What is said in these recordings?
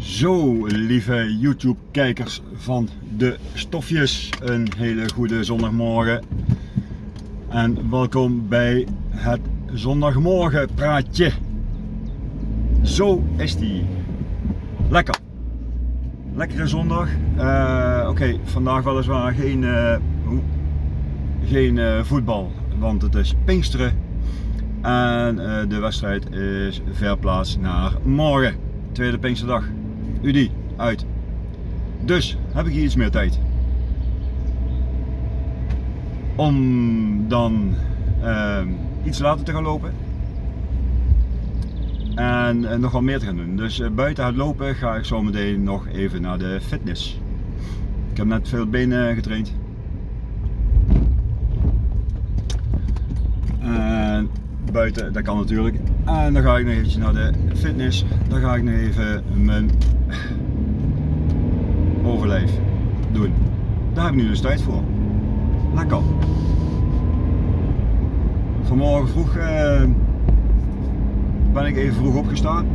Zo, lieve YouTube-kijkers van de stofjes, een hele goede zondagmorgen. En welkom bij het zondagmorgen praatje. Zo is die. Lekker. Lekkere zondag. Uh, Oké, vandaag weliswaar geen, uh, geen uh, voetbal, want het is Pinksteren. En de wedstrijd is verplaatst naar morgen, tweede Pinksterdag. UDI, uit. Dus heb ik hier iets meer tijd. Om dan uh, iets later te gaan lopen. En uh, nog wat meer te gaan doen. Dus uh, buiten het lopen ga ik zo meteen nog even naar de fitness. Ik heb net veel benen getraind. En buiten, dat kan natuurlijk. En dan ga ik nog eventjes naar de fitness. Dan ga ik nog even mijn overleef doen. Daar heb ik nu dus tijd voor. Lekker. Vanmorgen vroeg uh, ben ik even vroeg opgestaan.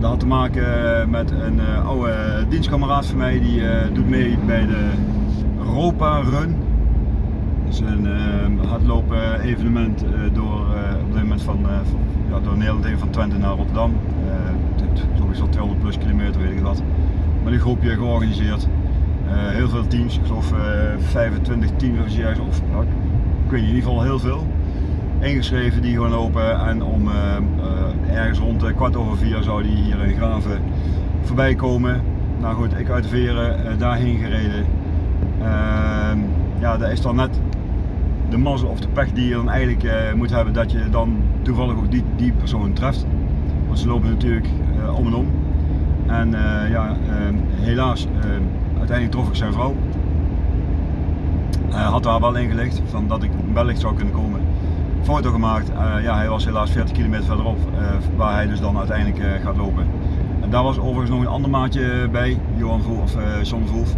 Dat had te maken met een uh, oude dienstkameraad van mij die doet mee bij de Europa Run. Is een hardlopen evenement door op dit moment van, ja, door Nederland van Twente naar Rotterdam. sowieso 200 plus kilometer weet ik wat met een groepje georganiseerd. Heel veel teams, ik geloof uh, 25 teams of nou, ik weet niet, in ieder geval heel veel. Ingeschreven die gewoon lopen en om ergens rond kwart over vier zou die hier in Graven voorbij komen. Nou goed, ik uit Veren daarheen gereden. Ehm, ja, dat is dan net de mazzel of de pech die je dan eigenlijk moet hebben dat je dan toevallig ook die, die persoon treft. Want ze lopen natuurlijk om en om. En uh, ja, uh, helaas, uh, uiteindelijk trof ik zijn vrouw. had daar wel ingelegd van dat ik wellicht zou kunnen komen. Foto gemaakt, ja, hij was helaas 40 kilometer verderop, waar hij dus dan uiteindelijk gaat lopen. En daar was overigens nog een ander maatje bij, Johan Vroef, of John Vroef.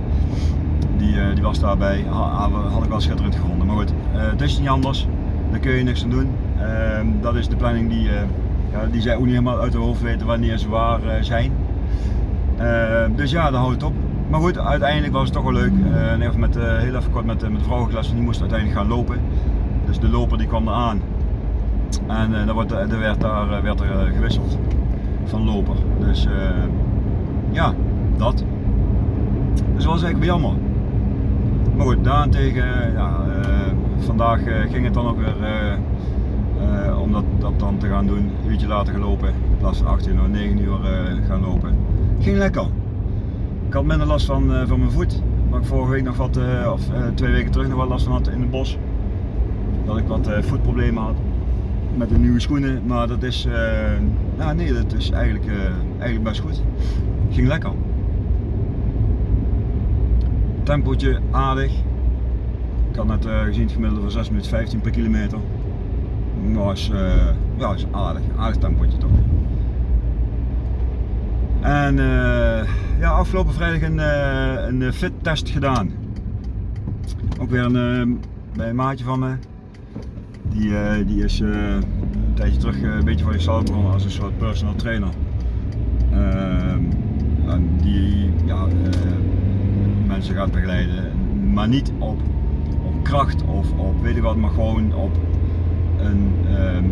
Die, die was daarbij, ha, had ik wel schitterend gevonden. Maar goed, het is niet anders, daar kun je niks aan doen. Ehm, dat is de planning die, ja, die zij ook niet helemaal uit de hoofd weten wanneer ze waar zijn. Uh, dus ja, daar houdt het op. Maar goed, uiteindelijk was het toch wel leuk. Uh, even met, heel even kort met, met de vrouwenklas, die moest uiteindelijk gaan lopen. Dus de loper die kwam eraan. En uh, wordt, er werd daar werd er, gewisseld van loper. Dus ja, dat. Dus dat was eigenlijk jammer. Goed, daarentegen, ja, vandaag ging het dan ook weer om dat, dat, dan te gaan doen. Een uurtje later gelopen. In plaats van 18 uur, 9 uur gaan lopen ging lekker. Ik had minder last van, van mijn voet, waar ik vorige week nog wat, of twee weken terug nog wat last van had in het bos. Dat ik wat voetproblemen had met de nieuwe schoenen, maar dat is, ja nee, dat is eigenlijk, eigenlijk best goed. Ging lekker. Tempootje aardig. Ik had net gezien het gemiddelde van 6 minuten 15 per kilometer. Maar is, ja, is aardig, aardig tempootje toch. En uh, ja, afgelopen vrijdag een, een fit test gedaan. Ook weer een, bij een maatje van me. Die, die is een tijdje terug een beetje voor zichzelf begonnen als een soort personal trainer. Ehm, die ja, mensen gaat begeleiden. Maar niet op, op kracht of op weet ik wat, maar gewoon op een ehm,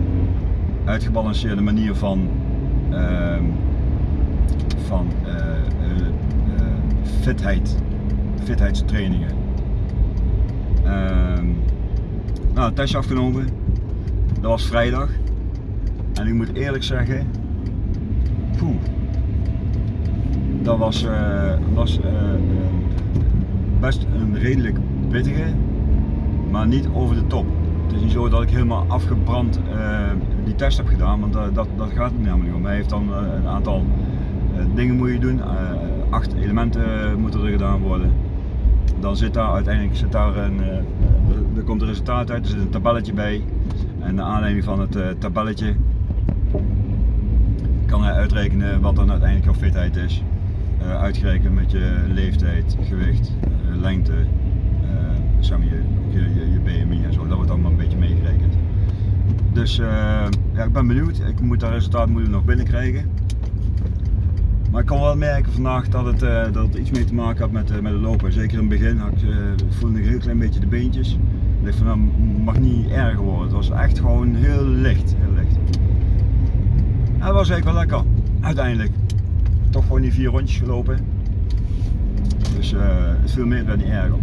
uitgebalanceerde manier van ehm, van uh, uh, fitheid, fitheidstrainingen. Uh, nou, een testje afgenomen. Dat was vrijdag. En ik moet eerlijk zeggen, poeh, dat was, was best een redelijk pittige, maar niet over de top. Het is niet zo dat ik helemaal afgebrand die test heb gedaan, want dat, dat, gaat helemaal niet om. Hij heeft dan een aantal eh, dingen moet je doen, eh, acht elementen moeten er gedaan worden. Dan zit daar uiteindelijk zit daar een, eh, er komt een resultaat uit, er zit een tabelletje bij. En naar aanleiding van het tabelletje kan hij uitrekenen wat dan uiteindelijk jouw fitheid is. Uitgerekend met je leeftijd, gewicht, lengte, zeg maar je, je, je, BMI en zo. Dat wordt allemaal een beetje meegerekend. Dus ja, ik ben benieuwd. Ik moet dat resultaat moet nog binnenkrijgen. Maar ik kon wel merken vandaag dat het, eh, dat iets mee te maken had met, eh, met het lopen. Zeker in het begin ik, eh, voelde ik een heel klein beetje de beentjes. Ik dacht van dat mag niet erger worden. Het was echt gewoon heel licht. Heel licht. En dat was eigenlijk wel lekker. Uiteindelijk. Toch gewoon die vier rondjes gelopen. Dus eh, het viel meer dan niet erger.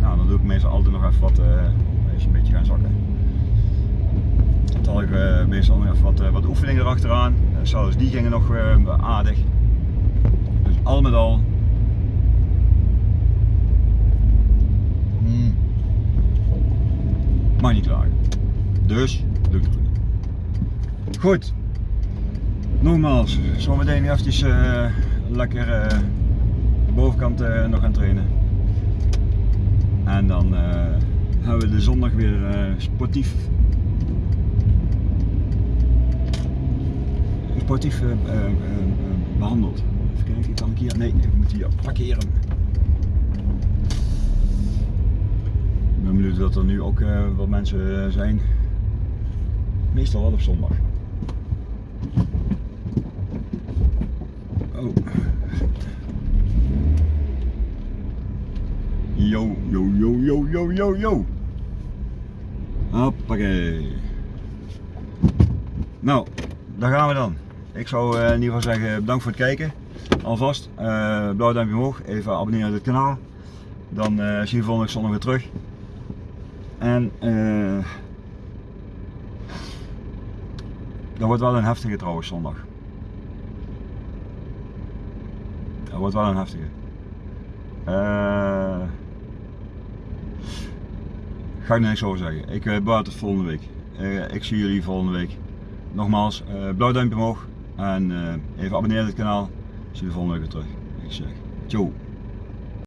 Nou, dan doe ik meestal altijd nog even wat, eh even een beetje gaan zakken. Dan had ik eh, meestal nog even wat, wat oefeningen erachteraan. Uh, zelfs die gingen nog aardig. Dus al met al. Hmm. Mag niet klagen. Dus, lukt het goed. Nogmaals, zometeen eventjes eh, lekker eh, de bovenkant eh, nog gaan trainen. En dan hebben we de zondag weer sportief sportief eh, eh, eh, eh, behandeld. Even kijken, kan ik hier? Nee, ik moet hier parkeren. Ik ben benieuwd dat er nu ook wat mensen zijn. Meestal wel op zondag. Oh. Yo, yo, yo, yo, yo, yo, yo. Hoppakee. Nou, daar gaan we dan. Ik zou eh, in ieder geval zeggen bedankt voor het kijken. Alvast. eh blauw duimpje omhoog. Even abonneren op het kanaal. Dan eh, zien we volgende zondag weer terug. En eh dat wordt wel een heftige trouwens zondag. Dat wordt wel een heftige. Eh ga ik niks over zeggen. Ik uh, behoud het volgende week. Eh, ik zie jullie volgende week. Nogmaals, eh, blauw duimpje omhoog en eh, even abonneren op het kanaal. Ik zie jullie volgende week weer terug. Ik zeg, ciao.